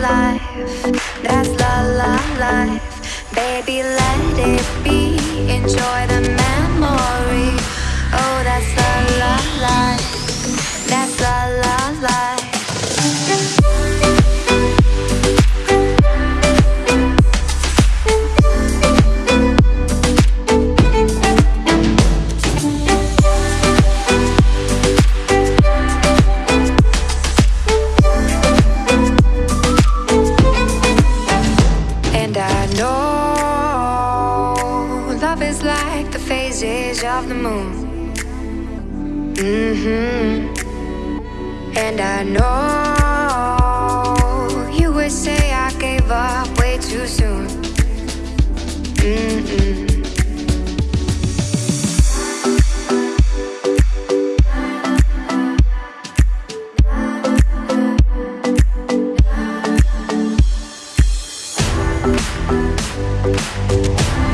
life, that's la la life. Baby, let it be, enjoy the Love is like the phases of the moon. Mm-hmm. And I know you would say I gave up way too soon. Mm-mm. Thank